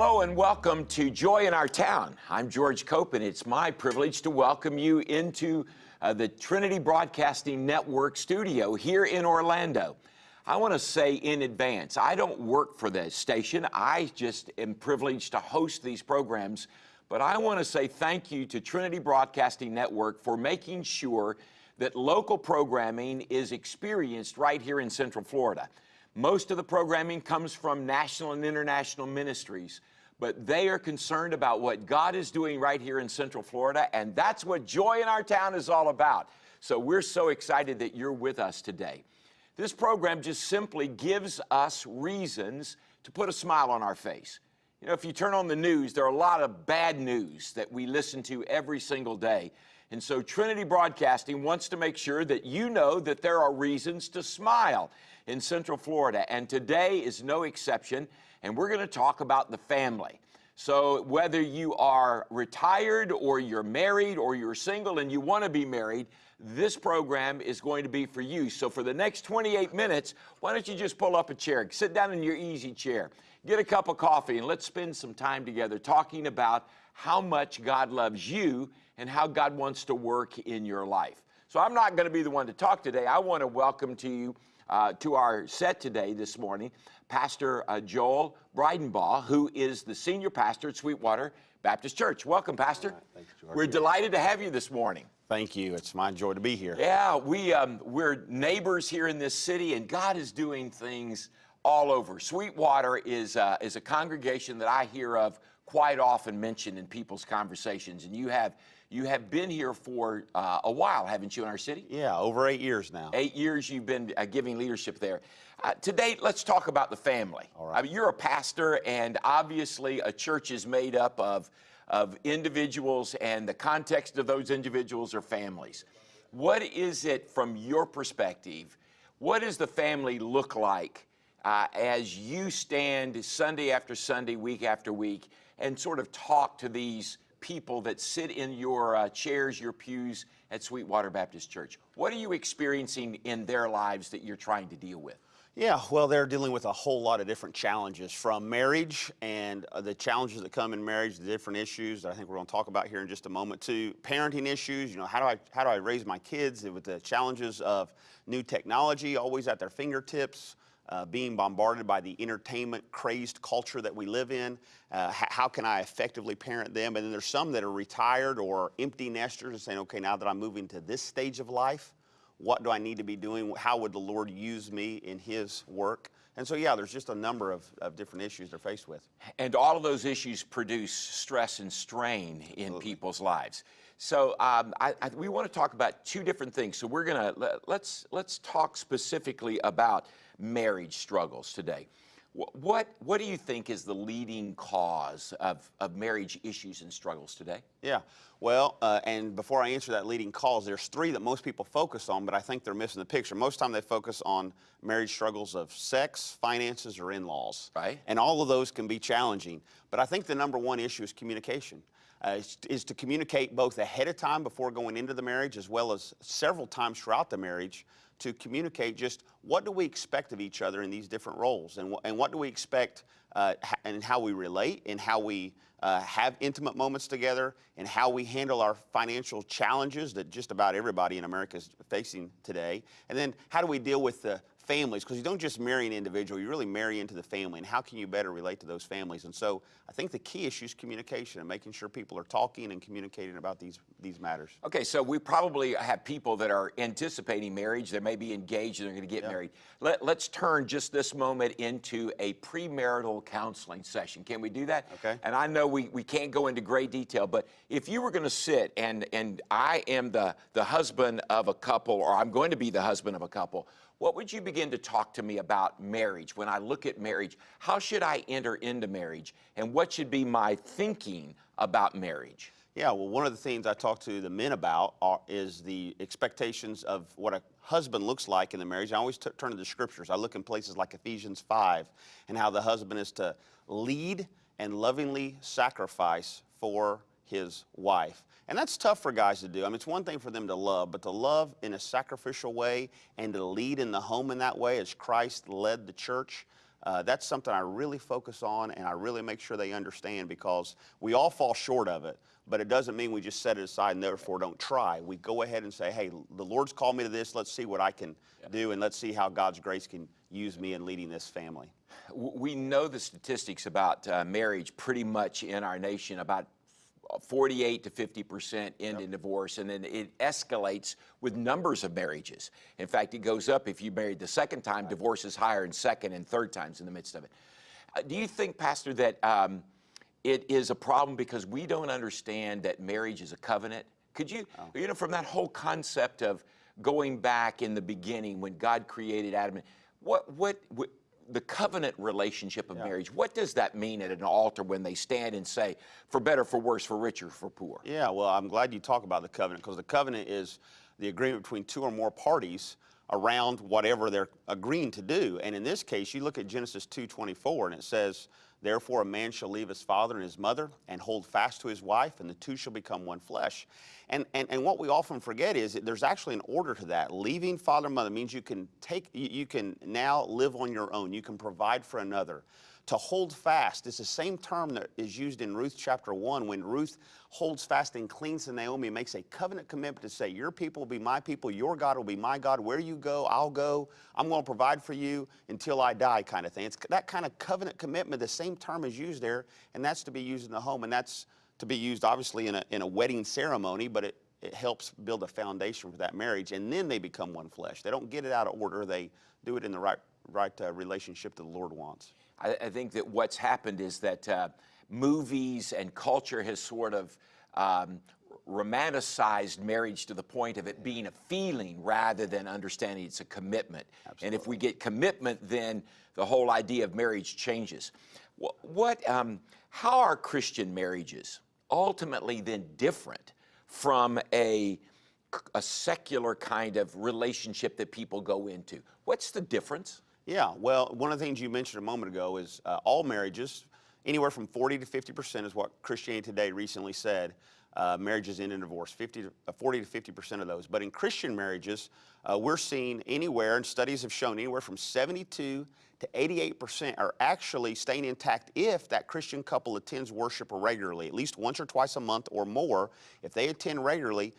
Hello and welcome to Joy in Our Town. I'm George Cope, and it's my privilege to welcome you into uh, the Trinity Broadcasting Network studio here in Orlando. I want to say in advance, I don't work for the station. I just am privileged to host these programs. But I want to say thank you to Trinity Broadcasting Network for making sure that local programming is experienced right here in Central Florida. Most of the programming comes from national and international ministries, but they are concerned about what God is doing right here in Central Florida, and that's what Joy in Our Town is all about. So we're so excited that you're with us today. This program just simply gives us reasons to put a smile on our face. You know, if you turn on the news, there are a lot of bad news that we listen to every single day. And so Trinity Broadcasting wants to make sure that you know that there are reasons to smile in Central Florida. And today is no exception. And we're going to talk about the family. So whether you are retired or you're married or you're single and you want to be married, this program is going to be for you. So for the next 28 minutes, why don't you just pull up a chair, sit down in your easy chair, get a cup of coffee, and let's spend some time together talking about how much God loves you and how God wants to work in your life. So I'm not going to be the one to talk today. I want to welcome to you uh, to our set today this morning, Pastor uh, Joel Breidenbaugh, who is the senior pastor at Sweetwater Baptist Church. Welcome, Pastor. Right, thanks, We're delighted to have you this morning. Thank you. It's my joy to be here. Yeah, we, um, we're neighbors here in this city, and God is doing things all over. Sweetwater is, uh, is a congregation that I hear of quite often mentioned in people's conversations, and you have you have been here for uh, a while, haven't you, in our city? Yeah, over eight years now. Eight years you've been uh, giving leadership there. Uh, today, let's talk about the family. All right. I mean, you're a pastor, and obviously, a church is made up of, of individuals, and the context of those individuals are families. What is it, from your perspective, what does the family look like uh, as you stand Sunday after Sunday, week after week, and sort of talk to these people that sit in your uh, chairs, your pews at Sweetwater Baptist Church? What are you experiencing in their lives that you're trying to deal with? Yeah, well, they're dealing with a whole lot of different challenges from marriage and uh, the challenges that come in marriage, the different issues that I think we're going to talk about here in just a moment, to parenting issues. You know, how do I how do I raise my kids with the challenges of new technology always at their fingertips? Uh, being bombarded by the entertainment crazed culture that we live in. Uh, how can I effectively parent them? And then there's some that are retired or empty nesters and saying, okay, now that I'm moving to this stage of life, what do I need to be doing? How would the Lord use me in His work? And so, yeah, there's just a number of, of different issues they're faced with. And all of those issues produce stress and strain in Absolutely. people's lives. So um, I, I, we want to talk about two different things. So we're going to let's let's talk specifically about marriage struggles today. What, what do you think is the leading cause of, of marriage issues and struggles today? Yeah, well, uh, and before I answer that leading cause, there's three that most people focus on, but I think they're missing the picture. Most of the time they focus on marriage struggles of sex, finances, or in-laws. Right. And all of those can be challenging. But I think the number one issue is communication. Uh, is, to communicate both ahead of time before going into the marriage as well as several times throughout the marriage to communicate just what do we expect of each other in these different roles and, and what do we expect uh, and how we relate and how we uh, have intimate moments together and how we handle our financial challenges that just about everybody in America is facing today. And then how do we deal with the families because you don't just marry an individual, you really marry into the family. And how can you better relate to those families? And so I think the key issue is communication and making sure people are talking and communicating about these, these matters. Okay, so we probably have people that are anticipating marriage, they may be engaged, they're going to get yep. married. Let, let's turn just this moment into a premarital counseling session. Can we do that? Okay. And I know we, we can't go into great detail, but if you were going to sit and, and I am the, the husband of a couple, or I'm going to be the husband of a couple, what would you begin to talk to me about marriage? When I look at marriage, how should I enter into marriage? And what should be my thinking about marriage? Yeah, well, one of the things I talk to the men about are, is the expectations of what a husband looks like in the marriage. I always turn to the scriptures. I look in places like Ephesians 5 and how the husband is to lead and lovingly sacrifice for his wife. And that's tough for guys to do. I mean, it's one thing for them to love, but to love in a sacrificial way and to lead in the home in that way as Christ led the church, uh, that's something I really focus on and I really make sure they understand because we all fall short of it, but it doesn't mean we just set it aside and therefore don't try. We go ahead and say, hey, the Lord's called me to this. Let's see what I can do and let's see how God's grace can use me in leading this family. We know the statistics about uh, marriage pretty much in our nation. About 48 to 50 percent end in divorce, and then it escalates with numbers of marriages. In fact, it goes up if you married the second time. Divorce is higher in second and third times in the midst of it. Uh, do you think, Pastor, that um, it is a problem because we don't understand that marriage is a covenant? Could you, you know, from that whole concept of going back in the beginning when God created Adam, and- what, what, what the covenant relationship of marriage, what does that mean at an altar when they stand and say, for better, for worse, for richer, for poor? Yeah, well, I'm glad you talk about the covenant because the covenant is the agreement between two or more parties around whatever they're agreeing to do. And in this case, you look at Genesis 2:24 and it says, "Therefore a man shall leave his father and his mother and hold fast to his wife, and the two shall become one flesh." And and, and what we often forget is that there's actually an order to that. Leaving father and mother means you can take you, you can now live on your own. You can provide for another to hold fast is the same term that is used in Ruth chapter 1 when Ruth holds fast and clings to Naomi, makes a covenant commitment to say, Your people will be my people, your God will be my God. Where you go, I'll go. I'm going to provide for you until I die, kind of thing. It's that kind of covenant commitment, the same term is used there, and that's to be used in the home, and that's to be used obviously in a, in a wedding ceremony, but it, it helps build a foundation for that marriage, and then they become one flesh. They don't get it out of order, they do it in the right, right uh, relationship that the Lord wants. I, I think that what's happened is that uh, movies and culture has sort of um, romanticized marriage to the point of it being a feeling rather than understanding it's a commitment. And if we get commitment, then the whole idea of marriage changes. What, um, how are Christian marriages ultimately then different from a a secular kind of relationship that people go into? What's the difference? Yeah, well, one of the things you mentioned a moment ago is uh, all marriages, anywhere from 40 to 50 percent is what Christianity Today recently said. Uh, marriages end in divorce, 50 to, uh, 40 to 50 percent of those. But in Christian marriages, uh, we're seeing anywhere, and studies have shown anywhere from 72 to 88 percent are actually staying intact if that Christian couple attends worship regularly, at least once or twice a month or more. If they attend regularly,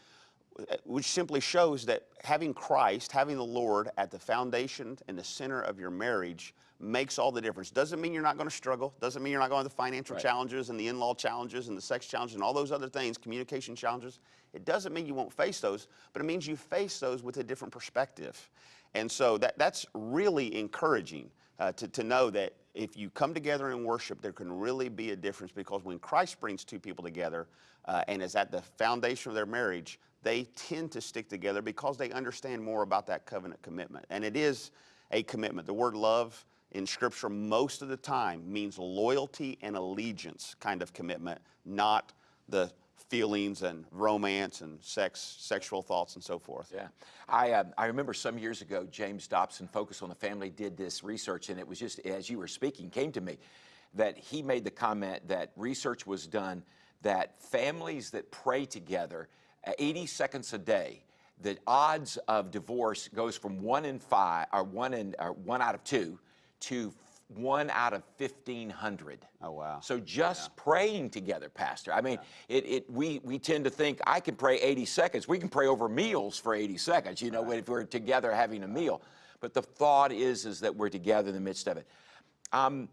which simply shows that having Christ, having the Lord at the foundation and the center of your marriage makes all the difference. Doesn't mean you're not going to struggle. Doesn't mean you're not going to the financial Right. challenges and the in-law challenges and the sex challenges and all those other things, communication challenges. It doesn't mean you won't face those, but it means you face those with a different perspective. And so that, that's really encouraging uh, to, to know that if you come together in worship, there can really be a difference because when Christ brings two people together uh, and is at the foundation of their marriage, they tend to stick together because they understand more about that covenant commitment. And it is a commitment. The word love in Scripture most of the time means loyalty and allegiance kind of commitment, not the feelings and romance and sex, sexual thoughts and so forth. Yeah, I, uh, I remember some years ago, James Dobson, Focus on the Family, did this research, and it was just as you were speaking, came to me that he made the comment that research was done that families that pray together uh, 80 seconds a day, the odds of divorce goes from one in five, or one in, or one out of two, to one out of 1,500. Oh, wow. So just praying together, Pastor. I mean, it, it we we tend to think I can pray 80 seconds. We can pray over meals for 80 seconds. You know, if we're together having a meal. But the thought is is that we're together in the midst of it. Um,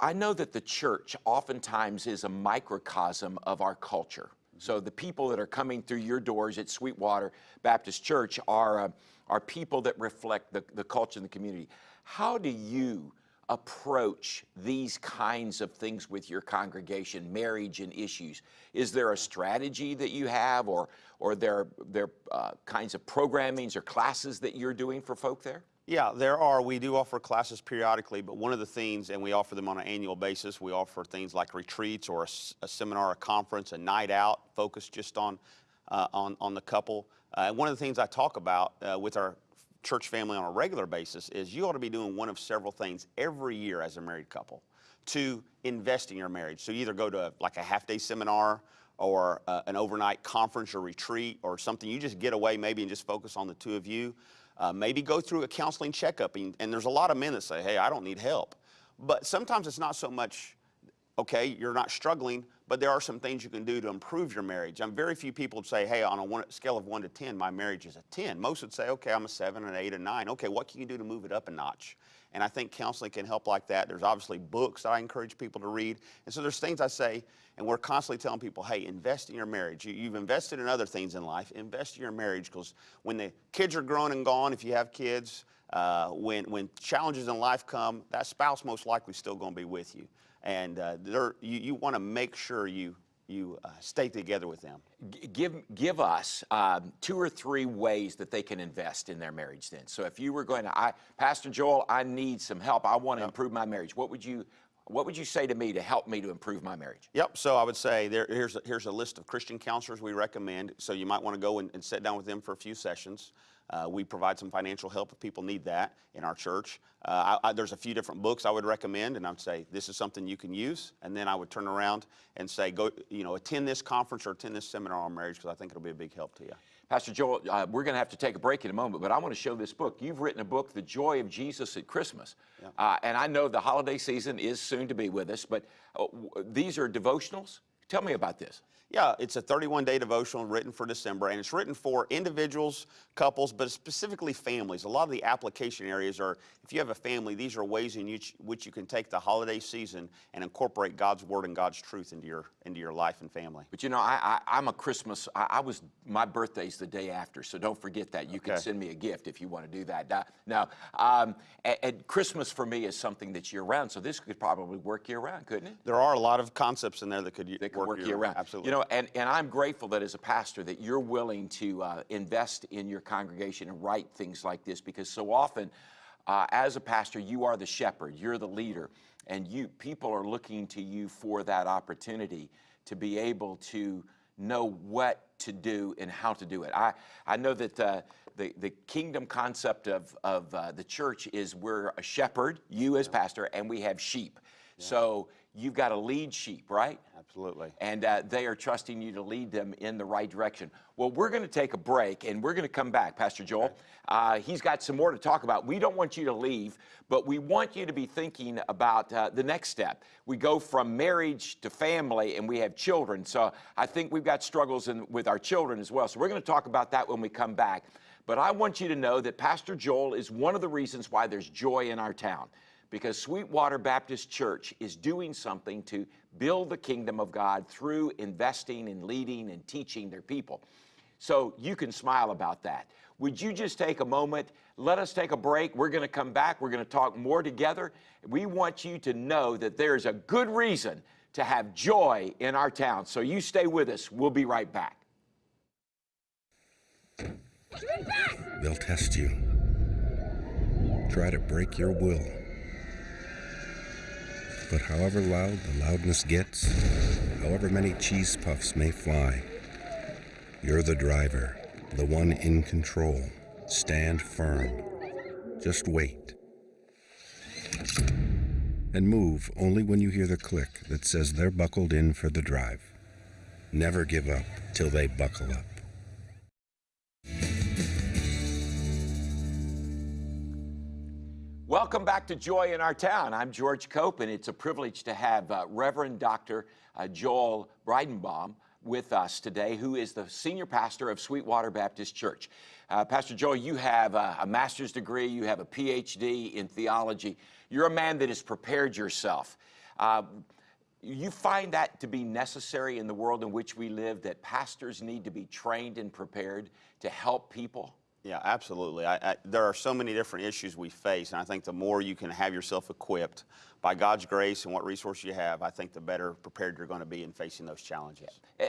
I know that the church oftentimes is a microcosm of our culture. So the people that are coming through your doors at Sweetwater Baptist Church are, uh, are people that reflect the, the culture in the community. How do you approach these kinds of things with your congregation, marriage and issues? Is there a strategy that you have or, or there, there uh, kinds of programmings or classes that you're doing for folk there? Yeah, there are. We do offer classes periodically, but one of the things, and we offer them on an annual basis, we offer things like retreats or a seminar, a conference, a night out focused just on, uh, on, on the couple. Uh, and one of the things I talk about uh, with our church family on a regular basis is you ought to be doing one of several things every year as a married couple to invest in your marriage. So you either go to like a half day seminar or uh, an overnight conference or retreat or something. You just get away maybe and just focus on the two of you. Uh, maybe go through a counseling checkup. And, and there's a lot of men that say, hey, I don't need help. But sometimes it's not so much, okay, you're not struggling, but there are some things you can do to improve your marriage. I'm very few people would say, hey, on a one, scale of one to 10, my marriage is a 10. Most would say, okay, I'm a seven, an eight, a nine. Okay, what can you do to move it up a notch? And I think counseling can help like that. There's obviously books that I encourage people to read. And so there's things I say, and we're constantly telling people, hey, invest in your marriage. You, have invested in other things in life, invest in your marriage because when the kids are grown and gone, if you have kids, uh, when, when challenges in life come, that spouse most likely still going to be with you. And uh, you, you want to make sure you, you uh, stay together with them. give, give us um, two or three ways that they can invest in their marriage then. So if you were going to, I, Pastor Joel, I need some help. I want to yep. improve my marriage. What would you what would you say to me to help me to improve my marriage? Yep. So I would say there, here's, a, here's a list of Christian counselors we recommend. So you might want to go and, and sit down with them for a few sessions. Uh, we provide some financial help if people need that in our church. Uh, I, I, there's a few different books I would recommend, and I would say this is something you can use. And then I would turn around and say, go, you know, attend this conference or attend this seminar on marriage because I think it'll be a big help to you. Pastor Joel, uh, we're going to have to take a break in a moment, but I want to show this book. You've written a book, The Joy of Jesus at Christmas. Yeah. Uh, and I know the holiday season is soon to be with us, but uh, these are devotionals. Tell me about this. Yeah, it's a 31 day devotional written for December, and it's written for individuals, couples, but specifically families. A lot of the application areas are if you have a family, these are ways in which, which you can take the holiday season and incorporate God's word and God's truth into your into your life and family. But you know, I, I, am a Christmas, I, I, was, my birthday's the day after, so don't forget that. You okay. can send me a gift if you want to do that. Now, um, and Christmas for me is something that's year round, so this could probably work year round, couldn't it? There are a lot of concepts in there that could, that could work, work year, year round. Absolutely. You know, and, and I'm grateful that as a pastor that you're willing to uh, invest in your congregation and write things like this because so often uh, as a pastor you are the shepherd, you're the leader, and you people are looking to you for that opportunity to be able to know what to do and how to do it. I, I know that uh, the, the kingdom concept of, of uh, the church is we're a shepherd, you as pastor, and we have sheep. Yeah. So you've got to lead sheep, right? Absolutely. And uh, they are trusting you to lead them in the right direction. Well, we're going to take a break and we're going to come back, Pastor Joel. Uh, he's got some more to talk about. We don't want you to leave, but we want you to be thinking about uh, the next step. We go from marriage to family and we have children. So I think we've got struggles in, with our children as well. So we're going to talk about that when we come back. But I want you to know that Pastor Joel is one of the reasons why there's joy in our town because Sweetwater Baptist Church is doing something to build the kingdom of God through investing and leading and teaching their people. So you can smile about that. Would you just take a moment? Let us take a break. We're going to come back. We're going to talk more together. We want you to know that there's a good reason to have joy in our town. So you stay with us. We'll be right back. They'll test you, try to break your will. But however loud the loudness gets, however many cheese puffs may fly, you're the driver, the one in control. Stand firm. Just wait. And move only when you hear the click that says they're buckled in for the drive. Never give up till they buckle up. Welcome back to Joy in Our Town. I'm George Cope, and it's a privilege to have uh, Reverend Dr. Uh, Joel Breidenbaugh with us today, who is the senior pastor of Sweetwater Baptist Church. Uh, pastor Joel, you have a, a, master's degree, you have a PhD in theology. You're a man that has prepared yourself. Uh, you find that to be necessary in the world in which we live, that pastors need to be trained and prepared to help people? Yeah, absolutely. I, I, there are so many different issues we face, and I think the more you can have yourself equipped by God's grace and what resources you have, I think the better prepared you're going to be in facing those challenges.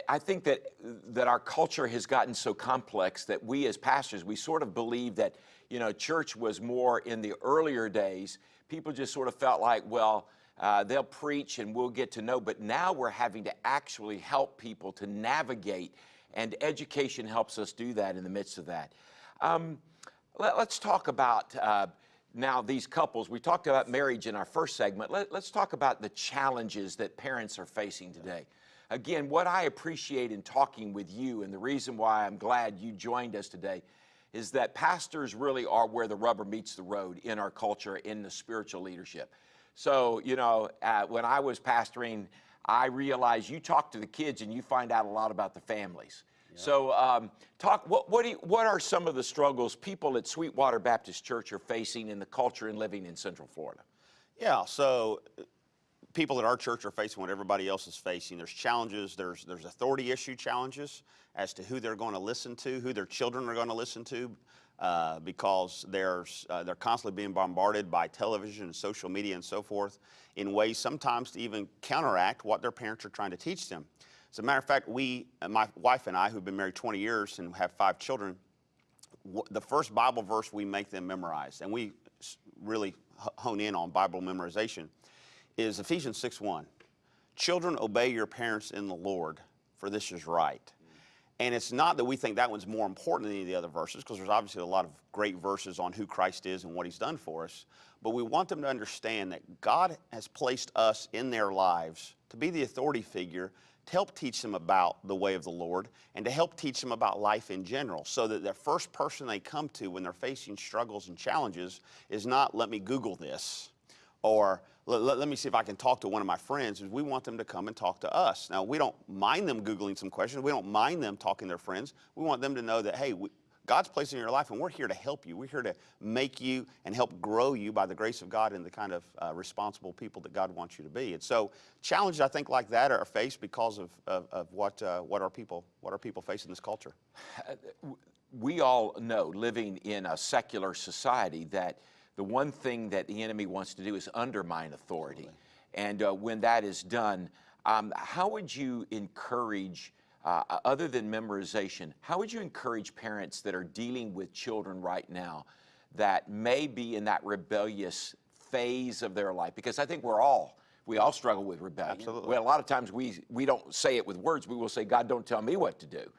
I think that that our culture has gotten so complex that we as pastors, we sort of believe that, you know, church was more in the earlier days. People just sort of felt like, well, uh, they'll preach and we'll get to know. But now we're having to actually help people to navigate, and education helps us do that in the midst of that. Um, let, us talk about uh, now these couples. We talked about marriage in our first segment. Let, us talk about the challenges that parents are facing today. Again, what I appreciate in talking with you, and the reason why I'm glad you joined us today, is that pastors really are where the rubber meets the road in our culture, in the spiritual leadership. So, you know, uh, when I was pastoring, I realized you talk to the kids and you find out a lot about the families. So, um, talk. What what, do you, what are some of the struggles people at Sweetwater Baptist Church are facing in the culture and living in Central Florida? Yeah, so uh, people at our church are facing what everybody else is facing. There's challenges, there's, there's authority issue challenges as to who they're going to listen to, who their children are going to listen to, uh, because there's, uh, they're constantly being bombarded by television and social media and so forth in ways sometimes to even counteract what their parents are trying to teach them. As a matter of fact, we, uh, my wife and I, who've been married 20 years and have five children, the first Bible verse we make them memorize, and we really hone in on Bible memorization, is Ephesians 6 1. Children, obey your parents in the Lord, for this is right. And it's not that we think that one's more important than any of the other verses, because there's obviously a lot of great verses on who Christ is and what he's done for us. But we want them to understand that God has placed us in their lives to be the authority figure, to help teach them about the way of the Lord, and to help teach them about life in general, so that the first person they come to when they're facing struggles and challenges is not, let me Google this or let, let, me see if I can talk to one of my friends, we want them to come and talk to us. Now, we don't mind them Googling some questions. We don't mind them talking to their friends. We want them to know that, hey, we, God's placed in your life and we're here to help you. We're here to make you and help grow you by the grace of God and the kind of uh, responsible people that God wants you to be. And so challenges, I think, like that are faced because of, of, of what, uh, what, our people, what our people face in this culture. we all know, living in a secular society, that the one thing that the enemy wants to do is undermine authority. And uh, when that is done, um, how would you encourage, uh, other than memorization, how would you encourage parents that are dealing with children right now that may be in that rebellious phase of their life? Because I think we're all we all struggle with rebellion. Absolutely. Well, a lot of times we we don't say it with words. We will say, "God, don't tell me what to do."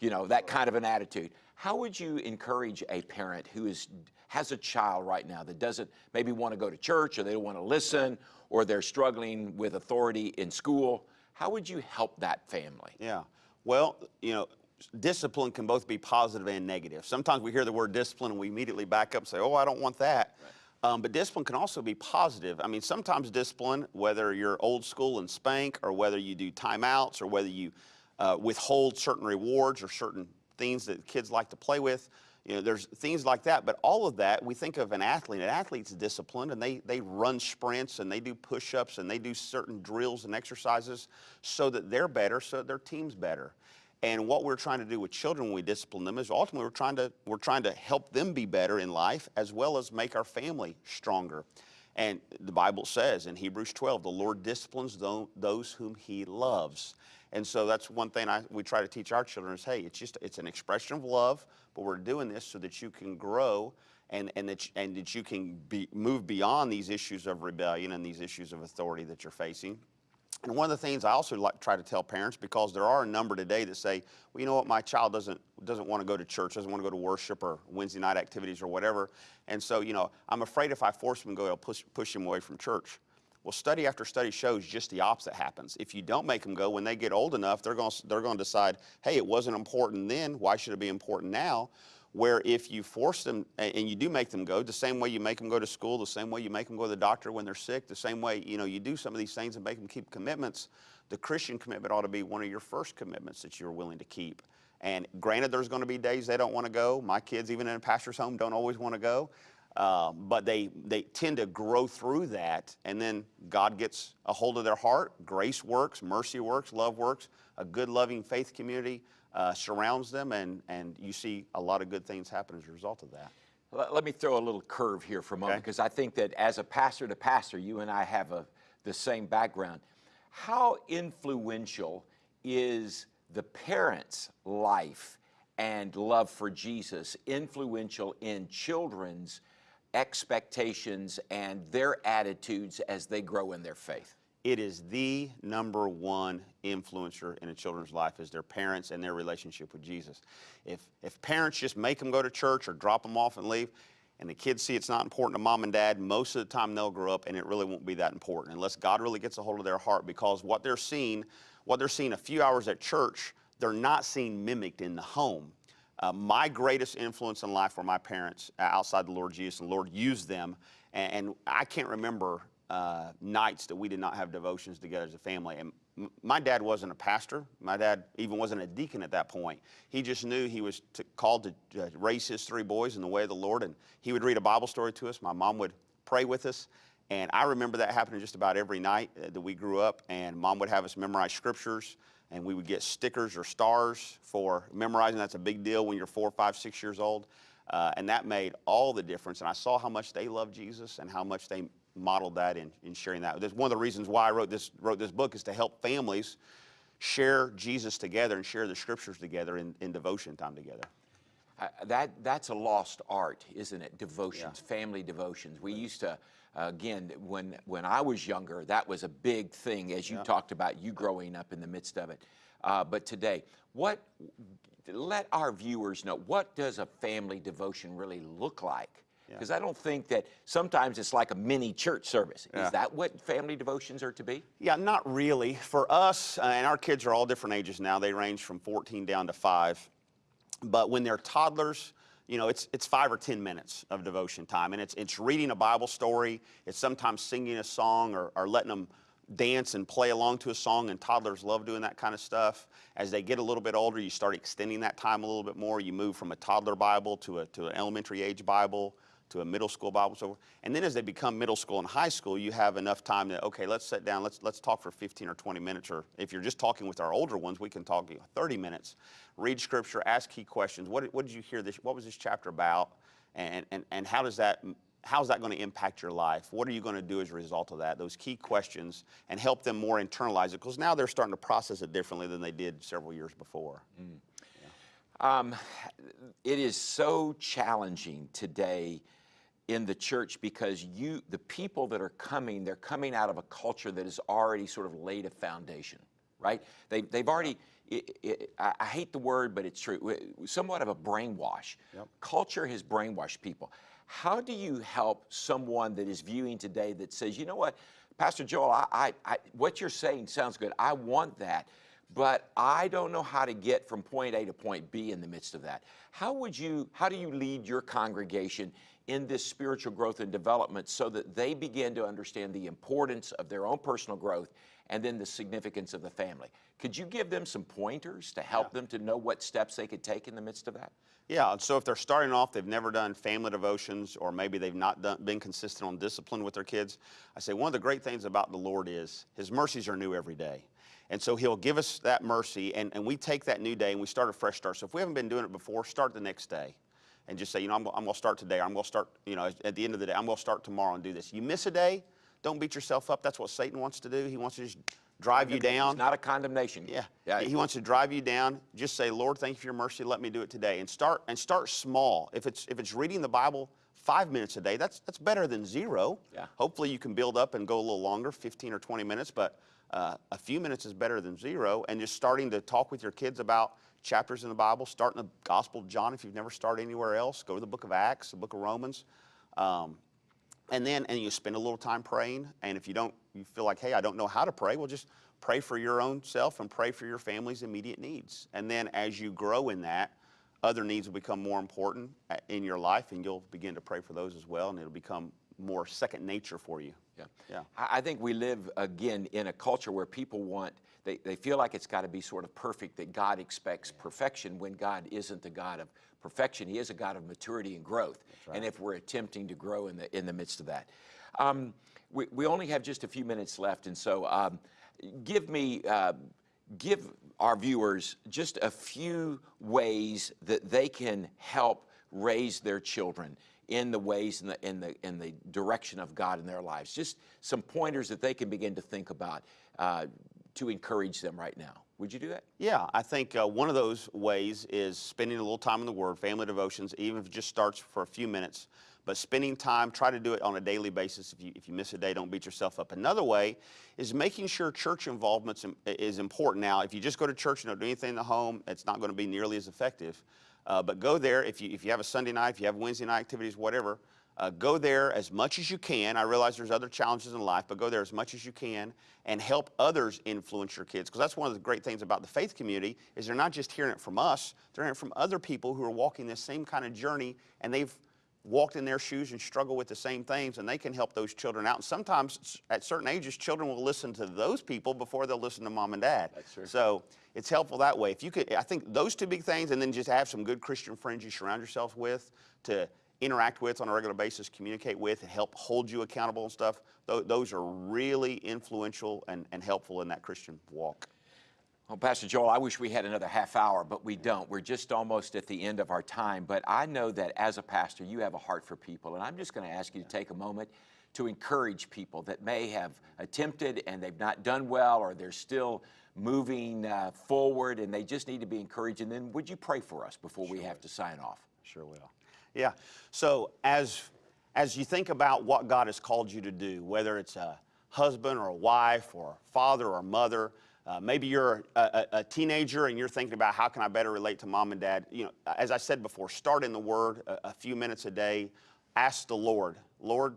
You know that kind of an attitude. How would you encourage a parent who is has a child right now that doesn't maybe want to go to church or they don't want to listen or they're struggling with authority in school? How would you help that family? Yeah. Well, you know, discipline can both be positive and negative. Sometimes we hear the word discipline and we immediately back up and say, oh, I don't want that. Um, but discipline can also be positive. I mean, sometimes discipline, whether you're old school and spank, or whether you do timeouts, or whether you uh, withhold certain rewards or certain things that kids like to play with, you know, there's things like that. But all of that, we think of an athlete. An athlete's disciplined, and they they run sprints and they do push-ups and they do certain drills and exercises so that they're better, so that their team's better. And what we're trying to do with children when we discipline them is ultimately we're trying to we're trying to help them be better in life as well as make our family stronger. And the Bible says in Hebrews 12, the Lord disciplines those whom He loves. And so that's one thing I, we try to teach our children is, hey, it's just it's an expression of love, but we're doing this so that you can grow and, and, that, and that you can be, move beyond these issues of rebellion and these issues of authority that you're facing. And one of the things I also like try to tell parents, because there are a number today that say, well, you know what, my child doesn't doesn't want to go to church, doesn't want to go to worship or Wednesday night activities or whatever, and so you know, I'm afraid if I force him to go, I'll push push him away from church. Well, study after study shows just the opposite happens. If you don't make them go, when they get old enough, they're going to, they're decide, hey, it wasn't important then. Why should it be important now? Where if you force them and you do make them go, the same way you make them go to school, the same way you make them go to the doctor when they're sick, the same way you know you do some of these things and make them keep commitments. The Christian commitment ought to be one of your first commitments that you're willing to keep. And granted, there's going to be days they don't want to go. My kids, even in a pastor's home, don't always want to go. Uh, but they, they tend to grow through that, and then God gets a hold of their heart. Grace works, mercy works, love works. A good, loving faith community uh, surrounds them, and, and you see a lot of good things happen as a result of that. Let, me throw a little curve here for a moment Okay. because I think that as a pastor to pastor, you and I have a, the same background. How influential is the parents' life and love for Jesus influential in children's expectations and their attitudes as they grow in their faith? It is the number one influencer in a children's life is their parents and their relationship with Jesus. If, if parents just make them go to church or drop them off and leave, and the kids see it's not important to mom and dad, most of the time they'll grow up and it really won't be that important unless God really gets a hold of their heart because what they're seeing, what they're seeing a few hours at church, they're not seeing mimicked in the home. Uh, my greatest influence in life were my parents uh, outside the Lord Jesus, and the Lord used them. And, and I can't remember uh, nights that we did not have devotions together as a family. And my dad wasn't a pastor. My dad even wasn't a deacon at that point. He just knew he was to, called to uh, raise his three boys in the way of the Lord. And he would read a Bible story to us. My mom would pray with us. And I remember that happening just about every night uh, that we grew up. And mom would have us memorize scriptures. And we would get stickers or stars for memorizing. That's a big deal when you're four, five, six years old. Uh, and that made all the difference. And I saw how much they loved Jesus and how much they modeled that in, in sharing that. That's one of the reasons why I wrote this, wrote this book is to help families share Jesus together and share the scriptures together in, in devotion time together. Uh, that that's a lost art, isn't it? Devotions, family devotions. We used to, uh, again, when when I was younger, that was a big thing. As you talked about, you growing up in the midst of it. Uh, but today, what? Let our viewers know what does a family devotion really look like? Because I don't think that sometimes it's like a mini church service. Yeah. Is that what family devotions are to be? Yeah, not really. For us, uh, and our kids are all different ages now. They range from 14 down to five. But when they're toddlers, you know, it's, it's five or 10 minutes of devotion time. And it's, it's reading a Bible story. It's sometimes singing a song or, or letting them dance and play along to a song. And toddlers love doing that kind of stuff. As they get a little bit older, you start extending that time a little bit more. You move from a toddler Bible to, a, to an elementary age Bible to a middle school Bible. So, and then as they become middle school and high school, you have enough time to okay, let's sit down, let's let's talk for 15 or 20 minutes. Or if you're just talking with our older ones, we can talk you know, 30 minutes. Read scripture, ask key questions. What, what did you hear this? What was this chapter about? And and and how does that how's that going to impact your life? What are you going to do as a result of that? Those key questions and help them more internalize it because now they're starting to process it differently than they did several years before. Um, it is so challenging today in the church because you, the people that are coming, they're coming out of a culture that has already sort of laid a foundation, right? They, they've already, i i I I hate the word, but it's true somewhat of a brainwash. Culture has brainwashed people. How do you help someone that is viewing today that says, you know what, Pastor Joel, I, I, I, what you're saying sounds good. I want that but I don't know how to get from point A to point B in the midst of that. How would you, how do you lead your congregation in this spiritual growth and development so that they begin to understand the importance of their own personal growth and then the significance of the family? Could you give them some pointers to help them to know what steps they could take in the midst of that? Yeah, so if they're starting off, they've never done family devotions, or maybe they've not done, been consistent on discipline with their kids, I say one of the great things about the Lord is His mercies are new every day. And so He'll give us that mercy, and, and we take that new day and we start a fresh start. So if we haven't been doing it before, start the next day. And just say, you know, I'm, I'm going to start today, I'm going to start, you know, at the end of the day, I'm going to start tomorrow and do this. You miss a day, don't beat yourself up. That's what Satan wants to do. He wants to just drive you down. It's not a condemnation. Yeah. He wants to drive you down. Just say, Lord, thank you for your mercy. Let me do it today. And start and start small. If it's if it's reading the Bible five minutes a day, that's that's better than zero. Yeah. Hopefully you can build up and go a little longer, 15 or 20 minutes, but uh, a few minutes is better than zero. And just starting to talk with your kids about chapters in the Bible, start in the Gospel of John if you've never started anywhere else. Go to the book of Acts, the book of Romans. Um, and then and you spend a little time praying and if you don't you feel like hey i don't know how to pray well just pray for your own self and pray for your family's immediate needs and then as you grow in that other needs will become more important uh, in your life and you'll begin to pray for those as well and it'll become more second nature for you Yeah. Yeah. I I think we live again in a culture where people want, they, they feel like it's got to be sort of perfect, that God expects perfection when God isn't the God of perfection. He is a God of maturity and growth. And if we're attempting to grow in the, in the midst of that. Um, we, we only have just a few minutes left, and so um, give me, uh, give our viewers just a few ways that they can help raise their children in the ways and the, in the, in the direction of God in their lives. Just some pointers that they can begin to think about uh, to encourage them right now. Would you do that? Yeah, I think uh, one of those ways is spending a little time in the Word, family devotions, even if it just starts for a few minutes. But spending time, try to do it on a daily basis. If you, if you miss a day, don't beat yourself up. Another way is making sure church involvement is important. Now, if you just go to church and don't do anything in the home, it's not going to be nearly as effective. Uh, but go there if you, if you have a Sunday night, if you have Wednesday night activities, whatever, uh, go there as much as you can. I realize there's other challenges in life, but go there as much as you can and help others influence your kids. Because that's one of the great things about the faith community is they're not just hearing it from us, they're hearing it from other people who are walking this same kind of journey and they've walked in their shoes and struggle with the same things, and they can help those children out. And sometimes at certain ages, children will listen to those people before they'll listen to mom and dad. That's true. So it's helpful that way. If you could, I think those two big things, and then just have some good Christian friends you surround yourself with to interact with on a regular basis, communicate with, and help hold you accountable and stuff. tho- Those are really influential and, and helpful in that Christian walk. Well, Pastor Joel, I wish we had another half hour, but we don't. We're just almost at the end of our time. But I know that as a pastor, you have a heart for people. And I'm just going to ask you to take a moment to encourage people that may have attempted and they've not done well, or they're still moving uh, forward and they just need to be encouraged. And then would you pray for us before we have to sign off? Sure will. Yeah. So as as you think about what God has called you to do, whether it's a husband or a wife or father or mother, uh, maybe you're a, a, a teenager and you're thinking about how can I better relate to mom and dad. You know, as I said before, start in the Word a, a few minutes a day. Ask the Lord, Lord,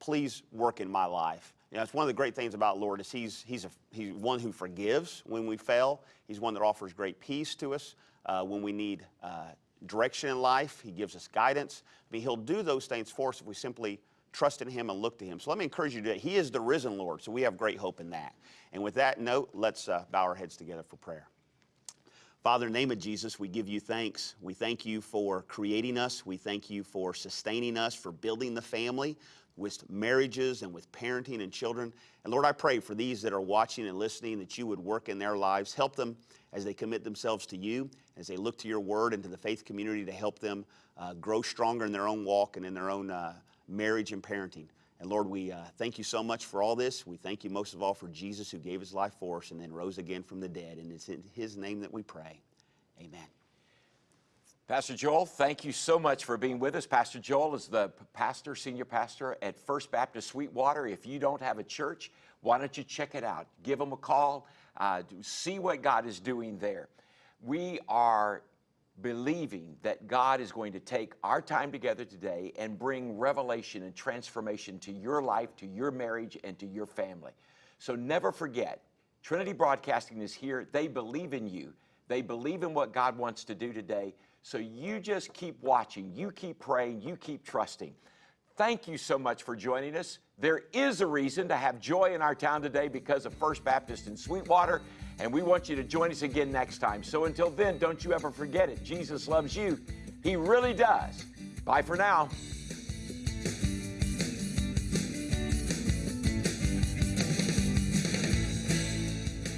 please work in my life. You know, it's one of the great things about Lord is he's, he's, a, he's one who forgives when we fail. He's one that offers great peace to us uh, when we need uh, direction in life. He gives us guidance. I mean, he'll do those things for us if we simply trust in him and look to him. So let me encourage you today. He is the risen Lord, so we have great hope in that. And with that note, let's uh, bow our heads together for prayer. Father, in the name of Jesus, we give you thanks. We thank you for creating us. We thank you for sustaining us, for building the family with marriages and with parenting and children. And Lord, I pray for these that are watching and listening that you would work in their lives. Help them as they commit themselves to you, as they look to your word and to the faith community to help them uh, grow stronger in their own walk and in their own uh, marriage and parenting. And Lord, we uh, thank you so much for all this. We thank you most of all for Jesus who gave his life for us and then rose again from the dead. And it's in his name that we pray. Amen. Pastor Joel, thank you so much for being with us. Pastor Joel is the pastor, senior pastor at First Baptist Sweetwater. If you don't have a church, why don't you check it out? Give them a call, uh, see what God is doing there. We are believing that God is going to take our time together today and bring revelation and transformation to your life, to your marriage, and to your family. So never forget, Trinity Broadcasting is here. They believe in you. They believe in what God wants to do today. So you just keep watching, you keep praying, you keep trusting. Thank you so much for joining us. There is a reason to have joy in our town today because of First Baptist in Sweetwater, and we want you to join us again next time. So until then, don't you ever forget it. Jesus loves you. He really does. Bye for now.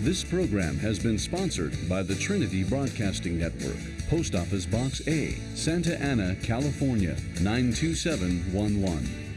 This program has been sponsored by the Trinity Broadcasting Network, Post Office Box A, Santa Ana, California 92711.